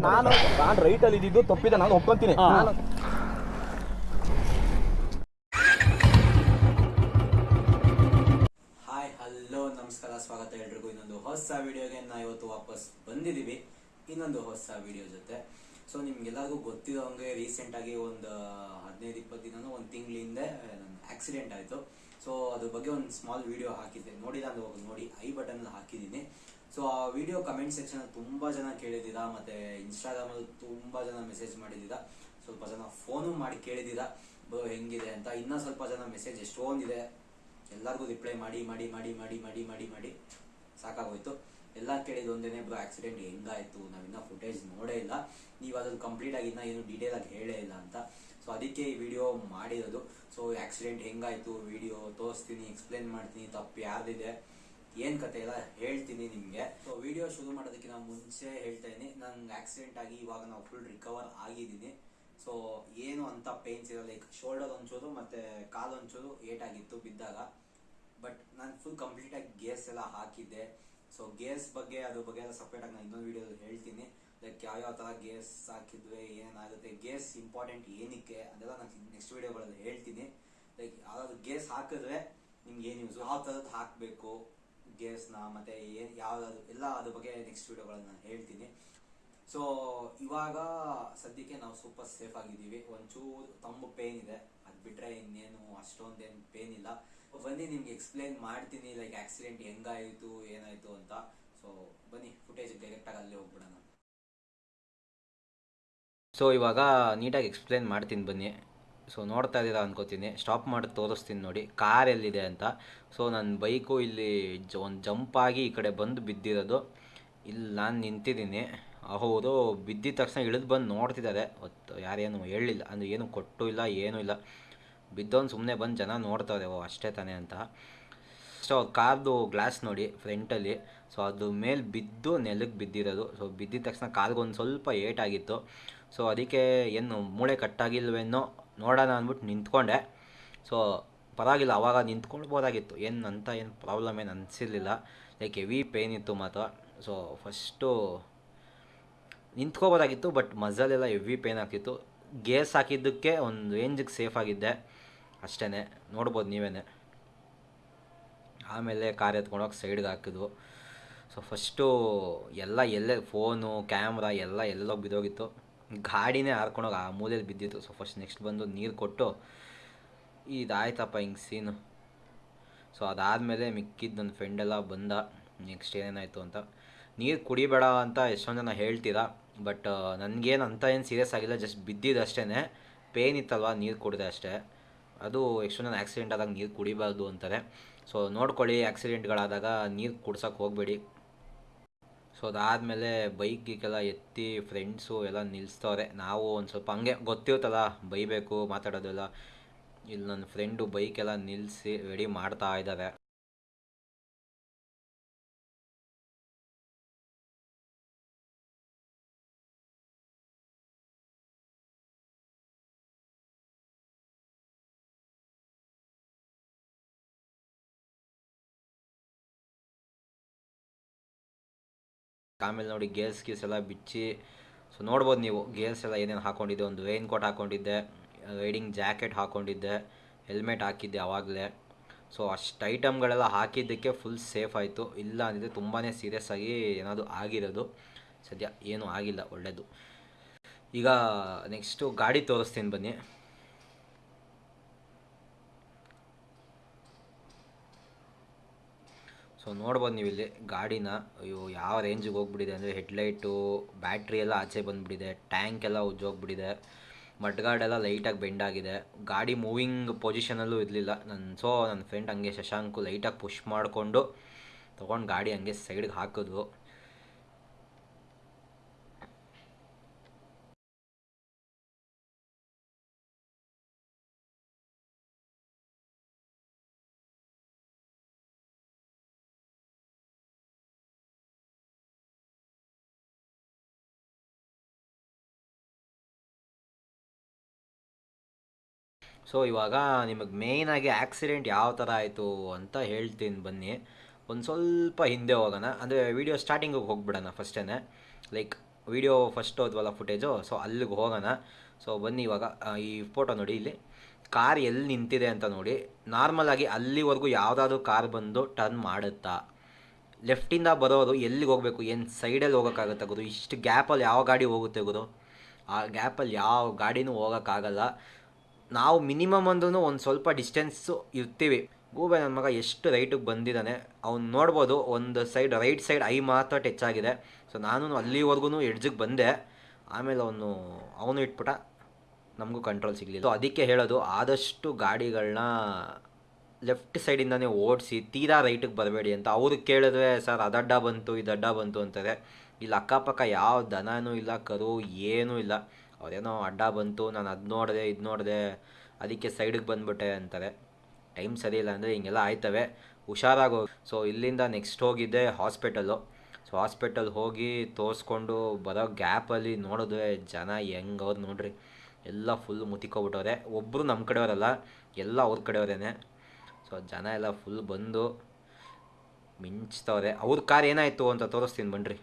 ನಾನು ನಾನು ರೈಟಲ್ಲಿ ಇದ್ದಿದ್ದು ತಪ್ಪಿದೆ ನಾನು ಒಪ್ಕೊಂತೀನಿ. ಹಾಯ್ ಹಲೋ ನಮಸ್ಕಾರ ಸ್ವಾಗತ ಎಲ್ರಿಗೂ. ಇನ್ನೊಂದು ಹೊಸ ವಿಡಿಯೋಗೆ ನಾ ಇವತ್ತು ವಾಪಸ್ ಬಂದಿದ್ದೀವಿ. ಇನ್ನೊಂದು ಹೊಸ ವಿಡಿಯೋ ಜೊತೆ. ಸೊ ನಿಮ್ಗೆಲ್ಲರಿಗೂ ಗೊತ್ತಿರೋ ಹಂಗೆ ರೀಸೆಂಟಾಗಿ ಒಂದು ಹದಿನೈದು ಇಪ್ಪತ್ತು ದಿನ ಒಂದು ತಿಂಗಳ ಹಿಂದೆ ನನ್ನ ಆಕ್ಸಿಡೆಂಟ್ ಆಯಿತು. ಸೊ ಅದ್ರ ಬಗ್ಗೆ ಒಂದು ಸ್ಮಾಲ್ ವಿಡಿಯೋ ಹಾಕಿದ್ದೆ. ನೋಡಿಲ್ಲ ಅಂದ್ರೆ ನೋಡಿ. ಐ ಬಟನ್ ಹಾಕಿದ್ದೀನಿ. ಸೊ ಆ ವಿಡಿಯೋ ಕಮೆಂಟ್ ಸೆಕ್ಷನ್ ತುಂಬ ಜನ ಕೇಳಿದ್ದೀರಾ ಮತ್ತೆ ಇನ್ಸ್ಟಾಗ್ರಾಮಲ್ಲಿ ತುಂಬ ಜನ ಮೆಸೇಜ್ ಮಾಡಿದ್ದೀರ ಸ್ವಲ್ಪ ಜನ ಫೋನು ಮಾಡಿ ಕೇಳಿದ್ದೀರಾ ಬ್ರೋ ಹೆಂಗಿದೆ ಅಂತ ಇನ್ನೂ ಸ್ವಲ್ಪ ಜನ ಮೆಸೇಜ್ ಎಷ್ಟೊಂದಿದೆ ಎಲ್ಲರಿಗೂ ರಿಪ್ಲೈ ಮಾಡಿ ಮಾಡಿ ಮಾಡಿ ಮಾಡಿ ಮಾಡಿ ಮಾಡಿ ಮಾಡಿ. ಸಾಕಾಗೋಯ್ತು. ಎಲ್ಲ ಕೇಳಿದ ಒಂದೇನೆ, ಬ್ರೋ ಆಕ್ಸಿಡೆಂಟ್ ಹೆಂಗಾಯ್ತು? ನಾವಿನ್ನ ಫುಟೇಜ್ ನೋಡೇ ಇಲ್ಲ. ನೀವು ಅದನ್ನು ಕಂಪ್ಲೀಟ್ ಆಗಿ ಇನ್ನ ಏನು ಡೀಟೇಲ್ ಆಗಿ ಹೇಳೇ ಇಲ್ಲ ಅಂತ. ಸೊ ಅದಕ್ಕೆ ಈ ವಿಡಿಯೋ ಮಾಡಿರೋದು. ಸೊ ಆಕ್ಸಿಡೆಂಟ್ ಹೆಂಗಾಯ್ತು? ವಿಡಿಯೋ ತೋರಿಸ್ತೀನಿ ಎಕ್ಸ್ಪ್ಲೇನ್ ಮಾಡ್ತೀನಿ. ತಪ್ಪು ಯಾರ್ದಿದೆ? ಏನ್ ಕತೆ ಇಲ್ಲ, ಹೇಳ್ತೀನಿ ನಿಮಗೆ. ಸೊ ವಿಡಿಯೋ ಶುರು ಮಾಡೋದಕ್ಕಿಂತ ಮುಂಚೆ ಹೇಳ್ತಾ ಇದ್ದೀನಿ. ನಂಗೆ ಆಕ್ಸಿಡೆಂಟ್ ಆಗಿ ಇವಾಗ ನಾವು ಫುಲ್ ರಿಕವರ್ ಆಗಿದ್ದೀನಿ. ಸೊ ಏನು ಅಂತ ಪೇನ್ಸ್ ಇರೋ ಲೈಕ್ ಶೋಲ್ಡರ್ ಒಂಚೂರು ಮತ್ತೆ ಕಾಲು ಒಂಚೂರು ಏಟಾಗಿತ್ತು ಬಿದ್ದಾಗ. ಬಟ್ ನಾನು ಫುಲ್ ಕಂಪ್ಲೀಟ್ ಆಗಿ ಗೇರ್ಸ್ ಎಲ್ಲ ಹಾಕಿದ್ದೆ. ಸೊ ಗೇರ್ಸ್ ಬಗ್ಗೆ, ಅದ್ರ ಬಗ್ಗೆ ಎಲ್ಲ ಸಪ್ರೇಟ್ ಆಗಿ ನಾನು ಇನ್ನೊಂದು ವಿಡಿಯೋ ಹೇಳ್ತೀನಿ. ಲೈಕ್ ಯಾವ ಯಾವ ತರ ಗೇರ್ಸ್ ಹಾಕಿದ್ವಿ, ಏನಾಗುತ್ತೆ ಗೇರ್ಸ್ ಇಂಪಾರ್ಟೆಂಟ್ ಏನಕ್ಕೆ, ಅದೆಲ್ಲ ನಾನು ನೆಕ್ಸ್ಟ್ ವಿಡಿಯೋಗಳಲ್ಲಿ ಹೇಳ್ತೀನಿ. ಲೈಕ್ ಯಾವ್ದಾದ್ರು ಗೇರ್ಸ್ ಹಾಕಿದ್ರೆ ನಿಮ್ಗೆ ಏನು ಯೂಸ್ ಯಾವ ಥರದ್ದು ಹಾಕಬೇಕು? ಗೇರ್ಸ್ನ ಮತ್ತೆ ಏನು ಯಾವ್ದಾದ್ರು ಎಲ್ಲ ಅದ್ರ ಬಗ್ಗೆ ನೆಕ್ಸ್ಟ್ ವೀಡಿಯೋಗಳನ್ನು ನಾನು ಹೇಳ್ತೀನಿ. ಸೊ ಇವಾಗ ಸದ್ಯಕ್ಕೆ ನಾವು ಸೂಪರ್ ಸೇಫ್ ಆಗಿದ್ದೀವಿ. ಒಂಚೂರು ತಂಬು ಪೇನ್ ಇದೆ. ಅದು ಬಿಟ್ಟರೆ ಇನ್ನೇನು ಅಷ್ಟೊಂದೇನು ಪೇನ್ ಇಲ್ಲ. ಬನ್ನಿ ನಿಮ್ಗೆ ಎಕ್ಸ್ಪ್ಲೇನ್ ಮಾಡ್ತೀನಿ ಲೈಕ್ ಆಕ್ಸಿಡೆಂಟ್ ಹೆಂಗಾಯಿತು, ಏನಾಯಿತು ಅಂತ. ಸೊ ಬನ್ನಿ ಫುಟೇಜ್ ಡೈರೆಕ್ಟಾಗಿ ಅಲ್ಲಿ ಹೋಗ್ಬಿಡೋಣ. ಸೊ ಇವಾಗ ನೀಟಾಗಿ ಎಕ್ಸ್ಪ್ಲೇನ್ ಮಾಡ್ತೀನಿ ಬನ್ನಿ. ಸೊ ನೋಡ್ತಾ ಇದ್ದೀರಾ ಅನ್ಕೋತೀನಿ. ಸ್ಟಾಪ್ ಮಾಡಿ ತೋರಿಸ್ತೀನಿ ನೋಡಿ. ಕಾರ್ ಎಲ್ಲಿದೆ ಅಂತ. ಸೊ ನನ್ನ ಬೈಕು ಇಲ್ಲಿ ಜ, ಒಂದು ಜಂಪಾಗಿ ಈ ಕಡೆ ಬಂದು ಬಿದ್ದಿರೋದು. ಇಲ್ಲಿ ನಾನು ನಿಂತಿದ್ದೀನಿ. ಅವರು ಬಿದ್ದಿದ ತಕ್ಷಣ ಇಳಿದು ಬಂದು ನೋಡ್ತಿದ್ದಾರೆ. ಹೊತ್ತು ಯಾರೇನು ಹೇಳಿಲ್ಲ. ಅಂದರೆ ಏನು ಕೊಟ್ಟು ಇಲ್ಲ, ಏನೂ ಇಲ್ಲ. ಬಿದ್ದವನು ಸುಮ್ಮನೆ ಬಂದು ಜನ ನೋಡ್ತಾರೆ ಓ, ಅಷ್ಟೇ ತಾನೇ ಅಂತ. ಸೊ ಕಾರ್ದು ಗ್ಲಾಸ್ ನೋಡಿ ಫ್ರಂಟಲ್ಲಿ ಸೊ ಅದು ಮೇಲೆ ಬಿದ್ದು ನೆಲಕ್ಕೆ ಬಿದ್ದಿರೋದು. ಸೊ ಬಿದ್ದಿದ ತಕ್ಷಣ ಕಾರ್ಗೊಂದು ಸ್ವಲ್ಪ ಏಟಾಗಿತ್ತು ಸೊ ಅದಕ್ಕೆ ಏನು ಮೂಳೆ ಕಟ್ಟಾಗಿಲ್ವೇನೋ ನೋಡೋಣ ಅಂದ್ಬಿಟ್ಟು ನಿಂತ್ಕೊಂಡೆ. ಸೊ ಪರವಾಗಿಲ್ಲ, ಅವಾಗ ನಿಂತ್ಕೊಳ್ಬೋದಾಗಿತ್ತು. ಏನು ಅಂತ ಏನು ಪ್ರಾಬ್ಲಮ್ ಏನು ಅನಿಸಿರಲಿಲ್ಲ. ಲೈಕ್ ಹೆವಿ ಪೇನ್ ಇತ್ತು ಮಾತ್ರ. ಸೊ ಫಸ್ಟು ನಿಂತ್ಕೋಬೋದಾಗಿತ್ತು ಬಟ್ ಮಜಲೆಲ್ಲ ಹೆವಿ ಪೇನ್ ಆಗ್ತಿತ್ತು. ಗೇಸ್ ಹಾಕಿದ್ದಕ್ಕೆ ಒಂದು ರೇಂಜಿಗೆ ಸೇಫ್ ಆಗಿದ್ದೆ. ಅಷ್ಟೇ ನೋಡ್ಬೋದು ನೀವೇ ಆಮೇಲೆ ಕಾರ್ ಎತ್ಕೊಂಡೋಗಿ ಸೈಡ್ಗೆ ಹಾಕಿದ್ವು. ಸೊ ಫಸ್ಟು ಎಲ್ಲ ಎಲ್ಲೇ ಫೋನು ಕ್ಯಾಮ್ರಾ ಎಲ್ಲ ಎಲ್ಲೋಗಿ ಬಿದ್ದೋಗಿತ್ತು. ಗಾಡಿನೇ ಹಾರ್ಕೊಂಡೋಗಿ ಆ ಮೂಲೆಯಲ್ಲಿ ಬಿದ್ದಿತ್ತು. ಸೊ ಫಸ್ಟ್ ನೆಕ್ಸ್ಟ್ ಬಂದು ನೀರು ಕೊಟ್ಟು ಇದಾಯ್ತಪ್ಪ ಹಿಂಗೆ ಸೀನು ಸೊ ಅದಾದಮೇಲೆ ಮಿಕ್ಕಿದ್ದು ನನ್ನ ಫ್ರೆಂಡೆಲ್ಲ ಬಂದ. ನೆಕ್ಸ್ಟ್ ಏನೇನಾಯಿತು ಅಂತ. ನೀರು ಕುಡಿಬೇಡ ಅಂತ ಎಷ್ಟೊಂದು ಜನ ಹೇಳ್ತೀರಾ ಬಟ್ ನನಗೇನು ಅಂತ ಏನು ಸೀರಿಯಸ್ ಆಗಿಲ್ಲ ಜಸ್ಟ್ ಬಿದ್ದಿದ್ದು ಅಷ್ಟೇ ಪೇನ್ ಇತ್ತಲ್ವ ನೀರು ಕುಡಿದೆ ಅಷ್ಟೇ. ಅದು ಎಷ್ಟೊಂದು ಜನ ಆಕ್ಸಿಡೆಂಟ್ ಆದಾಗ ನೀರು ಕುಡಿಬಾರ್ದು ಅಂತಾರೆ. ಸೊ ನೋಡ್ಕೊಳ್ಳಿ ಆ್ಯಕ್ಸಿಡೆಂಟ್ಗಳಾದಾಗ ನೀರು ಕುಡ್ಸೋಕೆ ಹೋಗಬೇಡಿ. ಸೊ ಅದಾದಮೇಲೆ ಬೈಕಿಗೆಲ್ಲ ಎತ್ತಿ ಫ್ರೆಂಡ್ಸು ಎಲ್ಲ ನಿಲ್ಲಿಸ್ತವ್ರೆ ನಾವು ಒಂದು ಸ್ವಲ್ಪ ಹಂಗೆ ಗೊತ್ತಿರುತ್ತಲ್ಲ ಬೈಬೇಕು, ಮಾತಾಡೋದೆಲ್ಲ. ಇಲ್ಲಿ ನನ್ನ ಫ್ರೆಂಡು ಬೈಕೆಲ್ಲ ನಿಲ್ಲಿಸಿ ರೆಡಿ ಮಾಡ್ತಾ ಇದ್ದಾರೆ ಆಮೇಲೆ ನೋಡಿ ಗೇರ್ಸ್ ಗೀರ್ಸ್ ಎಲ್ಲ ಬಿಚ್ಚಿ ಸೊ ನೋಡ್ಬೋದು ನೀವು ಗೇರ್ಸ್ ಎಲ್ಲ ಏನೇನು ಹಾಕೊಂಡಿದ್ದೆ, ಒಂದು ರೈನ್ ಕೋಟ್ ಹಾಕೊಂಡಿದ್ದೆ ರೈಡಿಂಗ್ ಜಾಕೆಟ್ ಹಾಕೊಂಡಿದ್ದೆ ಹೆಲ್ಮೆಟ್ ಹಾಕಿದ್ದೆ ಆವಾಗಲೇ ಸೊ ಅಷ್ಟು ಐಟಮ್ಗಳೆಲ್ಲ ಹಾಕಿದ್ದಕ್ಕೆ ಫುಲ್ ಸೇಫ್ ಆಯಿತು. ಇಲ್ಲ ಅಂದಿದ್ರೆ ತುಂಬಾ ಸೀರಿಯಸ್ ಆಗಿ ಏನಾದರೂ ಆಗಿರೋದು. ಸದ್ಯ ಏನೂ ಆಗಿಲ್ಲ ಒಳ್ಳೆಯದು ಈಗ ನೆಕ್ಸ್ಟು ಗಾಡಿ ತೋರಿಸ್ತೀನಿ ಬನ್ನಿ. ಸೊ ನೋಡ್ಬೋದು ನೀವು ಇಲ್ಲಿ ಗಾಡಿನ. ಅಯ್ಯೋ, ಯಾವ ರೇಂಜಿಗೆ ಹೋಗ್ಬಿಟ್ಟಿದೆ ಅಂದರೆ ಹೆಡ್ಲೈಟು ಬ್ಯಾಟ್ರಿ ಎಲ್ಲ ಆಚೆ ಬಂದುಬಿಟ್ಟಿದೆ ಟ್ಯಾಂಕ್ ಎಲ್ಲ ಉಜ್ಜೋಗ್ಬಿಟ್ಟಿದೆ ಮಡ್ಗಾರ್ಡ್ ಎಲ್ಲ ಲೈಟಾಗಿ ಬೆಂಡ್ ಆಗಿದೆ. ಗಾಡಿ ಮೂವಿಂಗ್ ಪೊಸಿಷನಲ್ಲೂ ಇರಲಿಲ್ಲ. ನನ್ನ ಸೊ ನನ್ನ ಫ್ರೆಂಡ್ ಹಂಗೆ ಶಶಾಂಕು ಲೈಟಾಗಿ ಪುಷ್ ಮಾಡಿಕೊಂಡು ತೊಗೊಂಡು ಗಾಡಿ ಹಂಗೆ ಸೈಡ್ಗೆ ಹಾಕಿದ್ವು ಸೊ ಇವಾಗ ನಿಮಗೆ ಮೇಯ್ನಾಗಿ ಆಕ್ಸಿಡೆಂಟ್ ಯಾವ ಥರ ಆಯಿತು ಅಂತ ಹೇಳ್ತೀನಿ ಬನ್ನಿ. ಒಂದು ಸ್ವಲ್ಪ ಹಿಂದೆ ಹೋಗೋಣ. ಅಂದರೆ ವೀಡಿಯೋ ಸ್ಟಾರ್ಟಿಂಗಿಗೆ ಹೋಗ್ಬಿಡೋಣ ಫಸ್ಟೇ ಲೈಕ್ ವಿಡಿಯೋ ಫಸ್ಟ್ ಹೋದ್ವಲ್ಲ ಫುಟೇಜು ಸೊ ಅಲ್ಲಿಗೆ ಹೋಗೋಣ. ಸೊ ಬನ್ನಿ ಇವಾಗ ಈ ಫೋಟೋ ನೋಡಿ ಇಲ್ಲಿ. ಕಾರ್ ಎಲ್ಲಿ ನಿಂತಿದೆ ಅಂತ ನೋಡಿ. ನಾರ್ಮಲಾಗಿ ಅಲ್ಲಿವರೆಗೂ ಯಾವುದಾದ್ರೂ ಕಾರ್ ಬಂದು ಟರ್ನ್ ಮಾಡುತ್ತಾ? ಲೆಫ್ಟಿಂದ ಬರೋರು ಎಲ್ಲಿಗೆ ಹೋಗಬೇಕು? ಏನು ಸೈಡಲ್ಲಿ ಹೋಗೋಕ್ಕಾಗುತ್ತೆ ಗುರು? ಇಷ್ಟು ಗ್ಯಾಪಲ್ಲಿ ಯಾವ ಗಾಡಿ ಹೋಗುತ್ತೆ ಗುರು? ಆ ಗ್ಯಾಪಲ್ಲಿ ಯಾವ ಗಾಡಿನೂ ಹೋಗೋಕ್ಕಾಗಲ್ಲ. ನಾವು ಮಿನಿಮಮ್ ಅಂದ್ರೂ ಒಂದು ಸ್ವಲ್ಪ ಡಿಸ್ಟೆನ್ಸು ಇರ್ತೀವಿ. ಗೂಬೆ ನನ್ನ ಮಗ ಎಷ್ಟು ರೈಟಿಗೆ ಬಂದಿದ್ದಾನೆ ಅವ್ನು ನೋಡ್ಬೋದು ಒಂದು ಸೈಡ್ ರೈಟ್ ಸೈಡ್ ಐ ಮಾತ್ರ ಟಚ್ ಆಗಿದೆ. ಸೊ ನಾನು ಅಲ್ಲಿವರೆಗೂ ಎಡ್ಜಿಗೆ ಬಂದೆ. ಆಮೇಲೆ ಅವನು ಅವನು ಇಟ್ಬಿಟ್ಟ ನಮಗೂ ಕಂಟ್ರೋಲ್ ಸಿಗಲಿಲ್ಲ. ಅದಕ್ಕೆ ಹೇಳೋದು, ಆದಷ್ಟು ಗಾಡಿಗಳನ್ನ ಲೆಫ್ಟ್ ಸೈಡಿಂದನೇ ಓಡಿಸಿ ತೀರಾ ರೈಟಿಗೆ ಬರಬೇಡಿ ಅಂತ. ಅವ್ರು ಕೇಳಿದ್ರೆ, ಸರ್, ಅದಡ್ಡ ಬಂತು, ಇದಡ್ಡ ಬಂತು ಅಂತಾರೆ. ಇಲ್ಲಿ, ಅಕ್ಕಪಕ್ಕ ಯಾವ ದನನೂ ಇಲ್ಲ, ಕರು ಏನೂ ಇಲ್ಲ. ಅವ್ರೇನೋ ಅಡ್ಡ ಬಂತು, ನಾನು ಅದು ನೋಡಿದೆ, ಇದು ನೋಡಿದೆ, ಅದಕ್ಕೆ ಸೈಡಿಗೆ ಬಂದುಬಿಟ್ಟೆ ಅಂತಾರೆ. ಟೈಮ್ ಸರಿ ಇಲ್ಲ ಅಂದರೆ ಹಿಂಗೆಲ್ಲ ಆಯ್ತವೆ. ಹುಷಾರಾಗಿ ಹೋಗಿ ಸೊ ಇಲ್ಲಿಂದ ನೆಕ್ಸ್ಟ್ ಹೋಗಿದ್ದೆ ಹಾಸ್ಪಿಟಲು ಸೊ ಹಾಸ್ಪಿಟಲ್ ಹೋಗಿ ತೋರಿಸ್ಕೊಂಡು ಬರೋ ಗ್ಯಾಪಲ್ಲಿ ನೋಡಿದ್ರೆ ಜನ ಹೆಂಗವ್ರು ನೋಡ್ರಿ. ಎಲ್ಲ ಫುಲ್ ಮುತಿಕೊಬಿಟ್ಟವ್ರೆ ಒಬ್ಬರು ನಮ್ಮ ಕಡೆಯವರಲ್ಲ, ಎಲ್ಲ ಅವ್ರ ಕಡೆಯವರೇನೆ. ಸೊ ಜನ ಎಲ್ಲ ಫುಲ್ ಬಂದು ಮಿಂಚ್ತವ್ರೆ. ಅವ್ರ ಕಾರ್ ಏನಾಯಿತು ಅಂತ ತೋರಿಸ್ತೀನಿ ಬನ್ನಿರಿ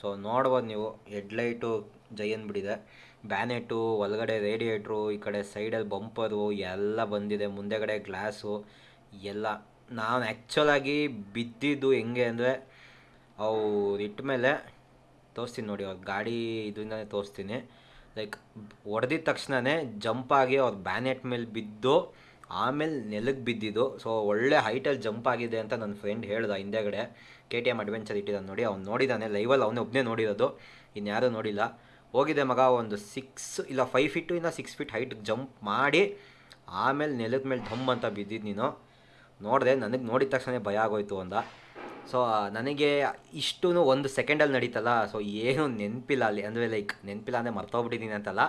ಸೊ ನೋಡ್ಬೋದು ನೀವು ಹೆಡ್ಲೈಟು ಜೈ ಬಿಡಿದೆ. ಬ್ಯಾನೆಟು ಒಳಗಡೆ ರೇಡಿಯೇಟ್ರು, ಈ ಕಡೆ ಸೈಡಲ್ಲಿ ಬಂಪರು, ಎಲ್ಲ ಬಂದಿದೆ, ಮುಂದೆಗಡೆ ಗ್ಲಾಸು, ಎಲ್ಲ. ನಾನು ಆ್ಯಕ್ಚುಲಾಗಿ ಬಿದ್ದಿದ್ದು ಹೆಂಗೆ ಅಂದರೆ, ಅವು ಇಟ್ಟ ಮೇಲೆ ತೋರಿಸ್ತೀನಿ ನೋಡಿ, ಅವ್ರ ಗಾಡಿ ಇದರಿಂದನೇ ತೋರಿಸ್ತೀನಿ. ಲೈಕ್ ಹೊಡೆದಿದ ತಕ್ಷಣವೇ ಜಂಪಾಗಿ ಅವ್ರ ಬ್ಯಾನೆಟ್ ಮೇಲೆ ಬಿದ್ದು, ಆಮೇಲೆ ನೆಲಕ್ಕೆ ಬಿದ್ದಿದ್ದು. ಸೊ, ಒಳ್ಳೆ ಹೈಟಲ್ಲಿ ಜಂಪ್ ಆಗಿದೆ ಅಂತ ನನ್ನ ಫ್ರೆಂಡ್ ಹೇಳ್ದ ಹಿಂದೆಗಡೆ. ಕೆ ಟಿ ಎಂ ಅಡ್ವೆಂಚರ್ ಇಟ್ಟಿದ್ದಾನೆ ನೋಡಿ, ಅವ್ನು ನೋಡಿದ್ದಾನೆ, ಲೈವಲ್ಲಿ ಅವನೇ ಒಬ್ಬನೇ ನೋಡಿರೋದು. ಇನ್ಯಾರೂ ನೋಡಿಲ್ಲ. ಹೋಗಿದೆ ಮಗ, ಒಂದು ಸಿಕ್ಸ್ ಇಲ್ಲ ಫೈವ್ ಫೀಟು ಇಲ್ಲ ಸಿಕ್ಸ್ ಫೀಟ್ ಹೈಟ್ ಜಂಪ್ ಮಾಡಿ, ಆಮೇಲೆ ನೆಲದ ಮೇಲೆ ಧಮ್ ಅಂತ ಬಿದ್ದಿದ್ದು ನೀನು. ನೋಡಿದೆ, ನನಗೆ ನೋಡಿದ ತಕ್ಷಣ ಭಯ ಆಗೋಯ್ತು ಅಂದ. ಸೊ ನನಗೆ ಇಷ್ಟೂ ಒಂದು ಸೆಕೆಂಡಲ್ಲಿ ನಡೀತಲ್ಲ ಸೊ ಏನು ನೆನಪಿಲ್ಲ ಅಲ್ಲಿ. ಅಂದರೆ ಲೈಕ್ ನೆನಪಿಲ್ಲ ಅಂದರೆ ಮರ್ತೋಗ್ಬಿಟ್ಟಿದ್ದೀನಿ ಅಂತಲ್ಲ.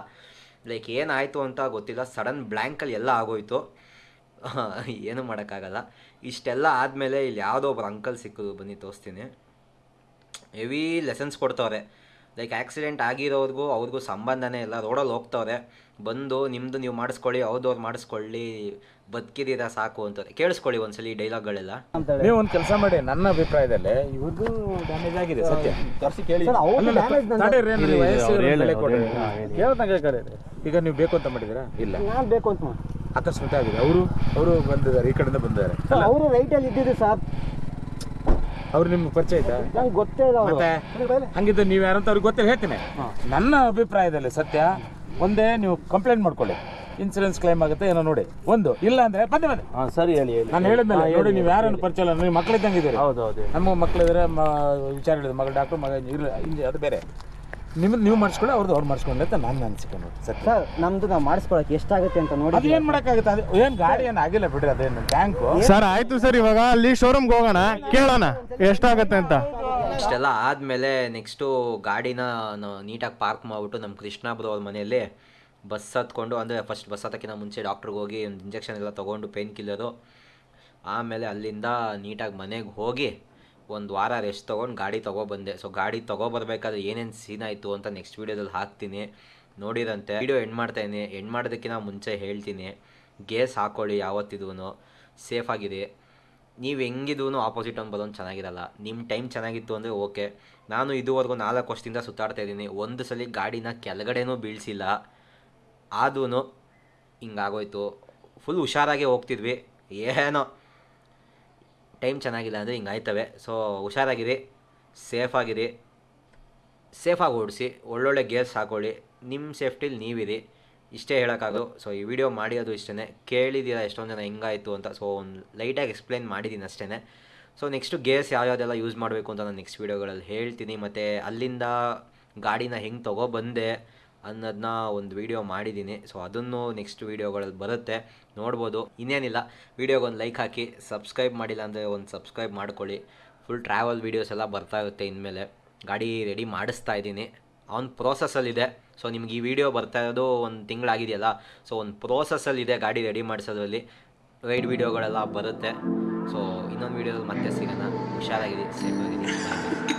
ಲೈಕ್ ಏನಾಯಿತು ಅಂತ ಗೊತ್ತಿಲ್ಲ. ಸಡನ್ ಬ್ಲ್ಯಾಂಕಲ್ಲಿ ಎಲ್ಲ ಆಗೋಯ್ತು. ಏನು ಮಾಡೋಕ್ಕಾಗಲ್ಲ. ಇಷ್ಟೆಲ್ಲ ಆದಮೇಲೆ ಇಲ್ಲಿ ಯಾವುದೋ ಒಬ್ಬರು ಅಂಕಲ್ ಸಿಕ್ಕಿದ್ರು ಬನ್ನಿ, ತೋರಿಸ್ತೀನಿ. ಹೆವಿ ಲೆಸನ್ಸ್ ಕೊಡ್ತವ್ರೆ. ಲೈಕ್ ಆಕ್ಸಿಡೆಂಟ್ ಆಗಿರೋರ್ಗೂ ಅವ್ರಿಗೂ ಸಂಬಂಧನೇ ಇಲ್ಲ. ರೋಡಲ್ಲಿ ಹೋಗ್ತವ್ರೆ. ಬಂದು ನಿಮ್ಮದು ನೀವು ಮಾಡಿಸ್ಕೊಳ್ಳಿ ಅವ್ರದವ್ರು ಮಾಡಿಸ್ಕೊಳ್ಳಿ ಬದುಕಿದೀರ ಸಾಕು ಅಂತಾರೆ. ಕೇಳಿಸ್ಕೊಳ್ಳಿ ಒಂದ್ಸಲಿ ಈ ಡೈಲಾಗ್ಗಳೆಲ್ಲ. ನೀವು ಒಂದು ಕೆಲಸ ಮಾಡಿ ನನ್ನ ಅಭಿಪ್ರಾಯದಲ್ಲಿ ಇವ್ರದ್ದು ಡ್ಯಾಮೇಜ್ ಆಗಿದೆ ಸತ್ಯ. ತರಿಸಿ ಕೇಳಿ. ಅವ್ರು ಅವ್ರು. ಈಗ ನೀವು ಬೇಕು ಅಂತ ಮಾಡಿದ್ದೀರಾ? ಇಲ್ಲ. ನಾನು ಬೇಕು ಅಂತ ಮಾಡಿ. ಅಕಸ್ಮಾತ್ ಆಗಿದೆ. ಅವರು ಅವರು ಬಂದಿದ್ದಾರೆ ಈ ಕಡೆಯಿಂದ ಬಂದಿದ್ದಾರೆ. ಅವರು ಅವರು ರೈಟಲ್ಲಿ ಇದ್ದಿದ್ದು ಸರ್. ಅವ್ರು ನಿಮ್ಗೆ ಪರಿಚಯ ಆಯ್ತಾ? ನಂಗೆ ಗೊತ್ತೇ ಇಲ್ಲ ಅವರು. ಮತ್ತೆ ಹಂಗಿದ್ದು ನೀವು ಯಾರಂತ ಅವ್ರಿಗೆ ಗೊತ್ತಿಲ್ಲ ಹೇಳ್ತೀನಿ. ನನ್ನ ಅಭಿಪ್ರಾಯದಲ್ಲಿ ಸತ್ಯ ಒಂದೇ ನೀವು ಕಂಪ್ಲೇಂಟ್ ಮಾಡ್ಕೊಳ್ಳಿ. ಇನ್ಸೂರೆನ್ಸ್ ಕ್ಲೈಮ್ ಆಗುತ್ತೆ ಏನೋ ನೋಡಿ. ಒಂದು ಇಲ್ಲ ಅಂದ್ರೆ ಬಂದೆ ಬಂದೆ ಹಾಂ ಸರಿ ಹೇಳಿ ಹೇಳಿ. ನಾನು ಹೇಳಿದ್ಮೇಲೆ ನೋಡಿ ನೀವು ಯಾರನ್ನು ಪರಿಚಯ ಇಲ್ಲ ನೀವು ಮಕ್ಕಳಿದ್ದಂಗೆ ಇದ್ದೀರಿ. ಹೌದು ಹೌದು ನಮ್ಮ ಮಕ್ಕಳಿದ್ರೆ ಮ ವಿಚಾರ ಹೇಳಿದ್ರು ಮಗಳು ಡಾಕ್ಟ್ರು ಮಗ ಇಲ್ಲ ಇಂಜಿ ಅದು ಬೇರೆ. ನಿಮ್ಮದು ನೀವು ಮಾಡಿಸ್ಕೊಳ್ಳಿ ಅವ್ರದ್ದು ಅವ್ರು ಮಾಡಿಸ್ಕೊಂಡೆ ಅಂತ ನಾನು ಅನ್ಸಿಕೊಂಡು ಸರ್ ಸತ್ಯ. ಸರ್ ನಮ್ದು ನಾವು ಮಾಡಿಸ್ಕೊಳಕ್ಕೆ ಎಷ್ಟಾಗುತ್ತೆ ಅಂತ ನೋಡಿ ಅದು ಏನು ಮಾಡೋಕ್ಕಾಗುತ್ತೆ? ಅದು ಏನು ಗಾಡಿ ಏನು ಆಗಿಲ್ಲ ಬಿಡ್ರಿ ಅದೇನು? ಟ್ಯಾಂಕು ಸರ್ ಆಯ್ತು ಸರ್ ಇವಾಗ ಅಲ್ಲಿ ಶೋರೂಮ್ಗೆ ಹೋಗೋಣ. ಕೇಳೋಣ ಎಷ್ಟಾಗತ್ತೆ ಅಂತ. ಇಷ್ಟೆಲ್ಲ ಆದಮೇಲೆ ನೆಕ್ಸ್ಟು ಗಾಡಿನ ನೀಟಾಗಿ ಪಾರ್ಕ್ ಮಾಡಿಬಿಟ್ಟು ನಮ್ಮ ಕೃಷ್ಣ ಬ್ರೋ ಅವ್ರ ಮನೆಯಲ್ಲಿ ಬಸ್ ಹತ್ಕೊಂಡು ಅಂದರೆ ಫಸ್ಟ್ ಬಸ್ ಹತ್ತಕ್ಕಿಂತ ಮುಂಚೆ ಡಾಕ್ಟ್ರಿಗೆ ಹೋಗಿ ಒಂದು ಇಂಜೆಕ್ಷನ್ ಎಲ್ಲ ತೊಗೊಂಡು ಪೇನ್ ಕಿಲ್ಲರು ಆಮೇಲೆ ಅಲ್ಲಿಂದ ನೀಟಾಗಿ ಮನೆಗೆ ಹೋಗಿ ಒಂದು ವಾರ ರೆಸ್ಟ್ ತೊಗೊಂಡು ಗಾಡಿ ತೊಗೊಬಂದೆ ಸೊ ಗಾಡಿ ತೊಗೊಬರ್ಬೇಕಾದ್ರೆ ಏನೇನು ಸೀನ್ ಆಯಿತು ಅಂತ ನೆಕ್ಸ್ಟ್ ವೀಡಿಯೋದಲ್ಲಿ ಹಾಕ್ತೀನಿ. ನೋಡಿರಂತೆ. ವೀಡಿಯೋ ಎಂಡ್ ಮಾಡ್ತಾಯಿದ್ದೀನಿ ಎಂಡ್ ಮಾಡೋದಕ್ಕಿಂತ ಮುಂಚೆ ಹೇಳ್ತೀನಿ. ಗೇಸ್ ಹಾಕ್ಕೊಳ್ಳಿ ಯಾವತ್ತಿದೂ ಸೇಫಾಗಿದೆ ನೀವು ಹೆಂಗಿದ್ರೂ ಆಪೋಸಿಟ್ ಒಂದು ಚೆನ್ನಾಗಿರಲ್ಲ. ನಿಮ್ಮ ಟೈಮ್ ಚೆನ್ನಾಗಿತ್ತು ಅಂದರೆ ಓಕೆ ನಾನು ಇದುವರೆಗೂ ನಾಲ್ಕು ವರ್ಷದಿಂದ ಸುತ್ತಾಡ್ತಾ ಇದ್ದೀನಿ. ಒಂದು ಸಲ ಗಾಡಿನ ಕೆಳಗಡೆನೂ ಬೀಳಿಸಿಲ್ಲ. ಆದೂ ಹಿಂಗಾಗೋಯ್ತು. ಫುಲ್ ಹುಷಾರಾಗೆ ಹೋಗ್ತಿದ್ವಿ. ಏನೋ ಟೈಮ್ ಚೆನ್ನಾಗಿಲ್ಲ ಅಂದರೆ ಹಿಂಗೆ ಆಯ್ತವೆ. ಸೊ ಹುಷಾರಾಗಿರಿ ಸೇಫಾಗಿರಿ ಸೇಫಾಗಿ ಓಡಿಸಿ, ಒಳ್ಳೊಳ್ಳೆ ಗೇರ್ಸ್ ಹಾಕೊಳ್ಳಿ ನಿಮ್ಮ ಸೇಫ್ಟಿಲಿ ನೀವಿರಿ. ಇಷ್ಟೇ ಹೇಳೋಕ್ಕಾಗೋದು. ಸೊ ಈ ವಿಡಿಯೋ ಮಾಡಿರೋದು ಇಷ್ಟೇ ಕೇಳಿದ್ದೀರಾ ಎಷ್ಟೊಂದು ಜನ ಹೆಂಗಾಯಿತು ಅಂತ. ಸೊ ಒಂದು ಲೈಟಾಗಿ ಎಕ್ಸ್ಪ್ಲೈನ್ ಮಾಡಿದ್ದೀನಿ ಅಷ್ಟೇ ಸೊ ನೆಕ್ಸ್ಟು ಗೇರ್ಸ್ ಯಾವ್ಯಾವ್ದೆಲ್ಲ ಯೂಸ್ ಮಾಡಬೇಕು ಅಂತ ನಾನು ನೆಕ್ಸ್ಟ್ ವೀಡಿಯೋಗಳಲ್ಲಿ ಹೇಳ್ತೀನಿ. ಮತ್ತು ಅಲ್ಲಿಂದ ಗಾಡಿನ ಹೆಂಗೆ ತೊಗೊಬಂದೆ ಅನ್ನೋದನ್ನ ಒಂದು ವಿಡಿಯೋ ಮಾಡಿದ್ದೀನಿ. ಸೊ ಅದನ್ನು ನೆಕ್ಸ್ಟ್ ವೀಡಿಯೋಗಳಲ್ಲಿ ಬರುತ್ತೆ. ನೋಡ್ಬೋದು. ಇನ್ನೇನಿಲ್ಲ. ವಿಡಿಯೋಗೆ ಒಂದು ಲೈಕ್ ಹಾಕಿ ಸಬ್ಸ್ಕ್ರೈಬ್ ಮಾಡಿಲ್ಲ ಅಂದರೆ ಒಂದು ಸಬ್ಸ್ಕ್ರೈಬ್ ಮಾಡ್ಕೊಳ್ಳಿ. ಫುಲ್ ಟ್ರಾವೆಲ್ ವೀಡಿಯೋಸ್ ಎಲ್ಲ ಬರ್ತಾ ಇರುತ್ತೆ ಇನ್ಮೇಲೆ. ಗಾಡಿ ರೆಡಿ ಮಾಡಿಸ್ತಾ ಇದ್ದೀನಿ. ಅವ್ನ ಪ್ರೋಸೆಸ್ಸಲ್ಲಿದೆ ಸೊ ನಿಮ್ಗೆ ಈ ವಿಡಿಯೋ ಬರ್ತಾ ಇರೋದು ಒಂದು ತಿಂಗಳಾಗಿದೆಯಲ್ಲ? ಸೊ ಒಂದು ಪ್ರೋಸೆಸ್ಸಲ್ಲಿದೆ ಗಾಡಿ ರೆಡಿ ಮಾಡಿಸೋದ್ರಲ್ಲಿ. ರೈಡ್ ವೀಡಿಯೋಗಳೆಲ್ಲ ಬರುತ್ತೆ. ಸೊ ಇನ್ನೊಂದು ವೀಡಿಯೋದಲ್ಲಿ ಮತ್ತೆ ಸಿಗೋಣ. ಹುಷಾರಾಗಿದೆ ಸೇಫ್ ಆಗಿರಿ.